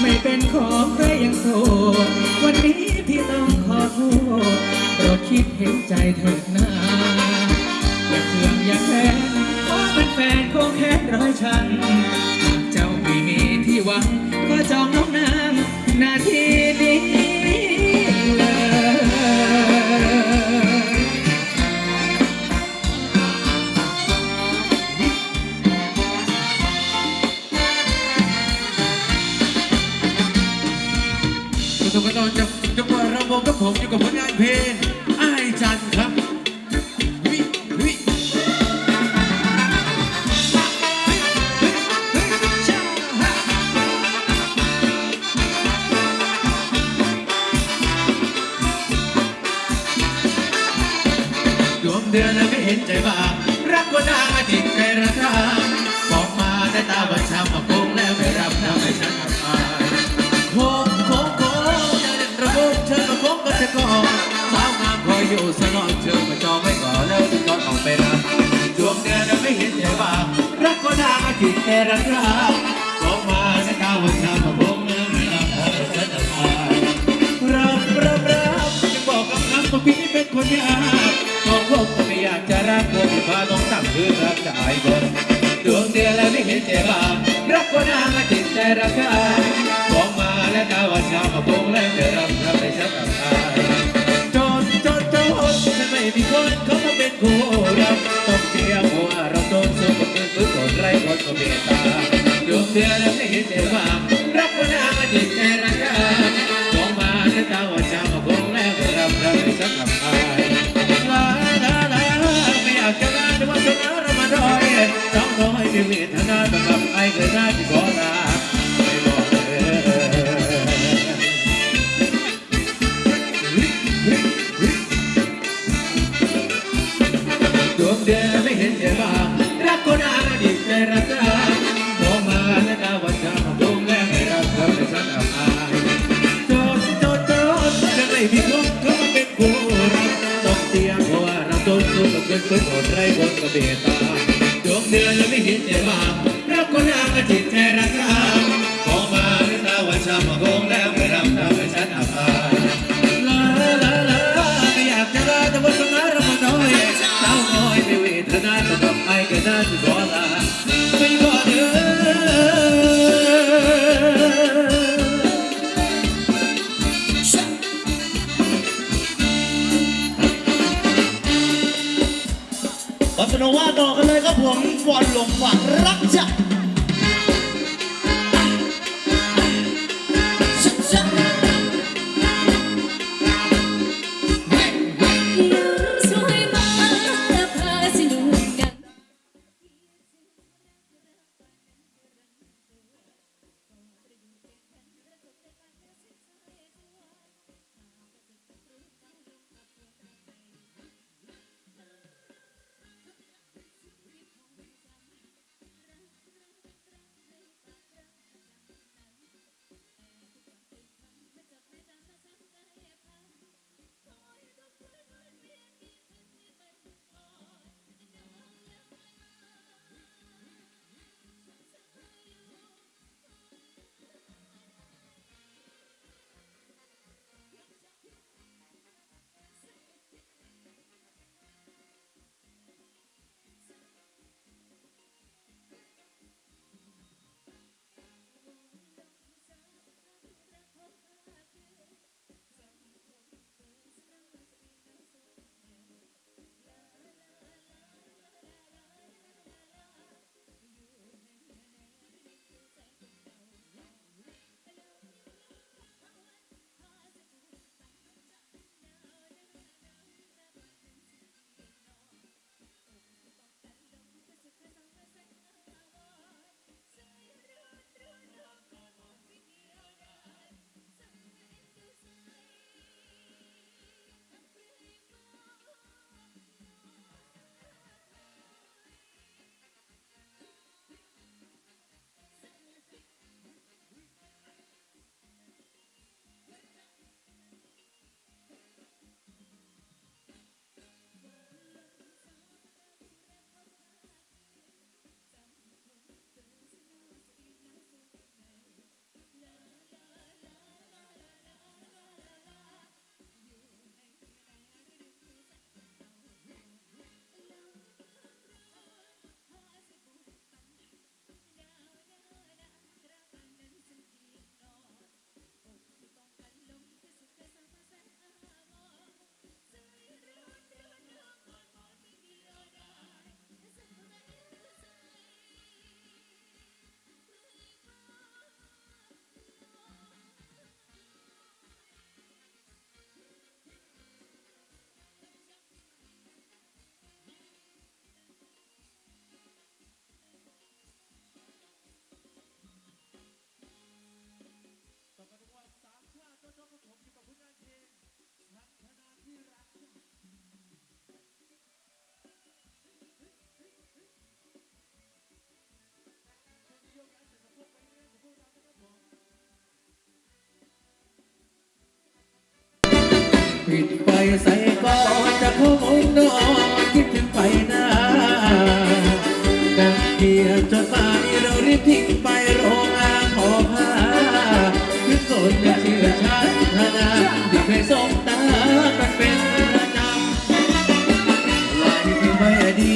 ไม่เป็นของใครยังโสดวันนี้พี่ต้องขอโทษโปรดคิดเห็นใจเถิดนาอย่าเคืองอย่าแค้นเพราะเป็นแฟนคงแค้นร้อยชั้นหากเจ้าไม่มีที่หวังก็จองน้องนางนาที เดือนไม่เห็นใจบ้างรักว่านางอาจิตใจระคางบอกมาได้ตาบัญชามาโกงแล้วไม่รับทำให้ฉันอับอายโค้งโค้งโค้งจะเล่นระบบเธอมาโค้งก็จะก่อนสาวงามคอยอยู่สลอนเธอมาจองไว้ก่อนแล้วถึงก่อนออกไปรับดวงเดือนเราไม่เห็นใจบ้างรักก็นางอาทิตย์แค่รักรักบอกมาในตาวันชามาโค้งแล้วไม่รับพอฉันอับอายรับรับรับยังบอกกับน้ำว่าพี่เป็นคนยาก กก็ไม่อยากจะรักกลัวพี่พาต้องตั้งคือรักจะอายคนดวงเดือนแล้วไม่เห็นใจบ้ารักก็นามาจิตใจรักกันบอกมาและกาวันชาวมาโกงแล้วเดี๋ยวรับรับไปฉันกับอายจนจนจนฉันไม่มีคนเขามาเป็นคู่เรักต้องเสียหัวเราโดนสู้กับเงินฟื้นคนไร้คนก็เมตตาดวงเดือนแล้วไม่เห็นใจบ้ารักก็นา ดวงเดือนไม่เห็นเจ้าบ้างรักคนอาดีใจรักกันมอมาและดาวันจะมดวงแรงไม่รักเธอแต่ฉันอับอายโจดโจดโจดจะไม่มีคนเขามาเป็นคู่รักต้องเสียเพราะว่าเราโดนสู้กับเกินเกินโหดไร้บนกระเบตาดวงเดือนยังไม่เห็นใจบ้างรักคนนางก็จิตใจรักกัน ขอเสนว่าต่อกันเลยครับผมบอลลงฝันรักจัก ติดไปใส่ก่อนจะเขมุ้งนอนคิดถึงไปหน้ากันเกียจดหมาเรารีบทิ้งไปโรงงานขอผ้าคือคนไม่เชื่อชาติธนาที่เคยสบตากันเป็นประจำลายที่ไม่ดี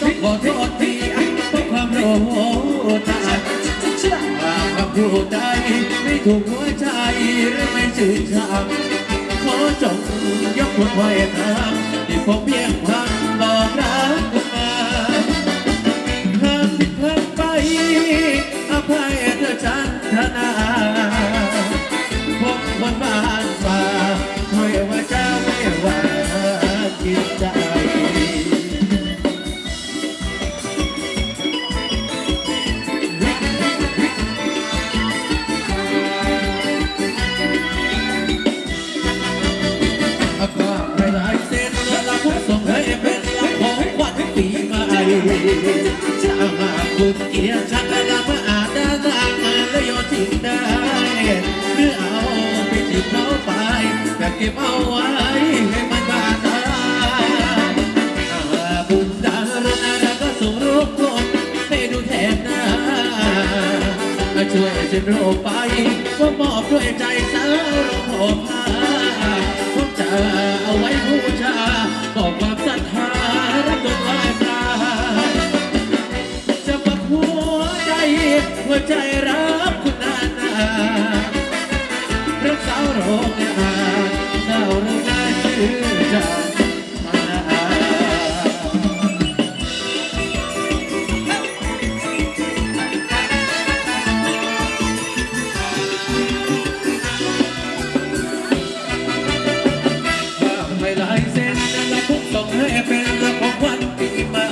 ต้องขอโทษทีเพราะความโลภาหากคำพูดใดไม่ถูกหัวใจหรือไม่ชื่นชมขอจ งยกคนไว้ทำที่ เกียรติชักและละมาอาจจะทางมาแล้วโยนทิ้งได้หรือเอาไปทิ้งเขาไปแต่เก็บเอาไว้ให้มันบาดตาถ้าหากคุณดารนาก็ส่งรูปคนให้ดูแทนหน้าช่วยฉันโรไปว่ามอบด้วยใจสาวรมพาผมจะเอาไว้บูชา ใจรักคุณนานารักสาวโรงงานสาวโรงงานชื่อจันมานาไม่ลายเส้นและพุกส่งให้เป็นละของขวัญปีใหม่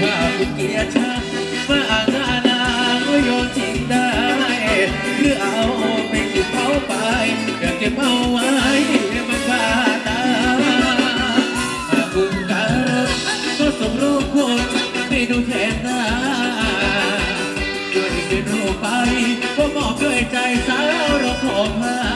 ถ้าคุณเกียรติชักมาอ่าน สาวเราขอมา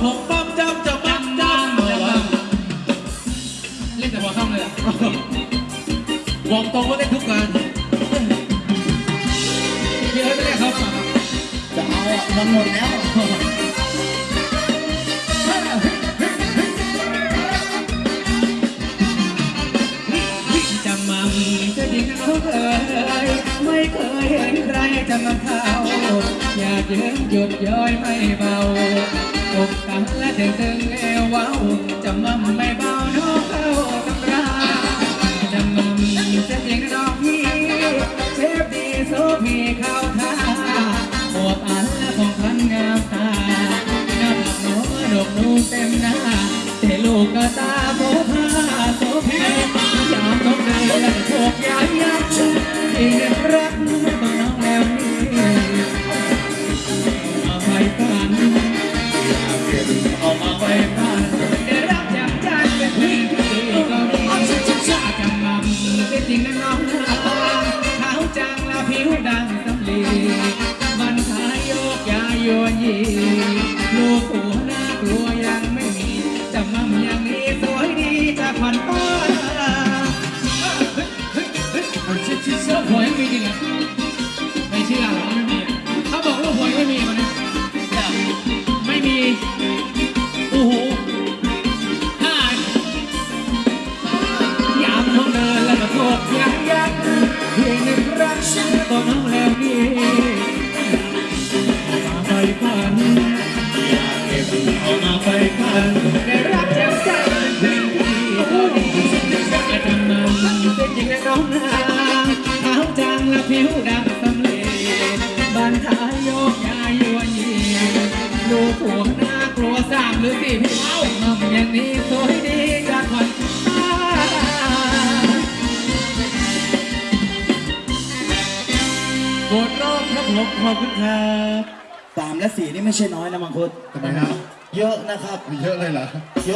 ผมปั๊มจำจะปั๊มจำจะปั๊มเล่นแต่หัวค่ำเลยอะบอกตรงว่าได้ทุกงานพี่เอิร์ธไม่ได้เขาป่ะจะเอาอะมันหมดแล้ว จะมั่มจะยิงเขาเคยไม่เคยเห็นใครจะมาเข้าอยากเยืนหยุดย้อยไม่เบา อกกันและถึงตึงเอวว้าวจะมั่มไม่เบาน้องเข้าตำราจะมั่มจะยิงน้องพี่เชฟดีโซพีเข้าท่าอวบอันและของพันงามตาน้าผักหัวดอกนูเต็มหน้าเทลูกกระตาโบผ้าโซเพ ลูกหัวน่ากลัวยังไม่มีจำมั่มย่างนี้สวยดีจากขวัญป้าลูกหัวยังมีจริงเหรอไม่เชื่อหรอไม่มีอะเขาบอกลูกหัวยไม่มีมันยไม่มีโอ้โหห้ายามท้องเดินแล้วก็โกกยักยักเพียงหนึ่งรักก็น้องแผิวดำสำลีบันทายโยกยายโยนยีลูกผัวน่ากลัวสามหรือสี่พี่เอ้างอมอย่างนี้สวยดีจากคนกดโลกครับผมขอบคุณครับสามและสี่นี่ไม่ใช่น้อยนะมังคุดทำไมครับ เยอะนะครับมีเยอะเลยเหรอเยอะ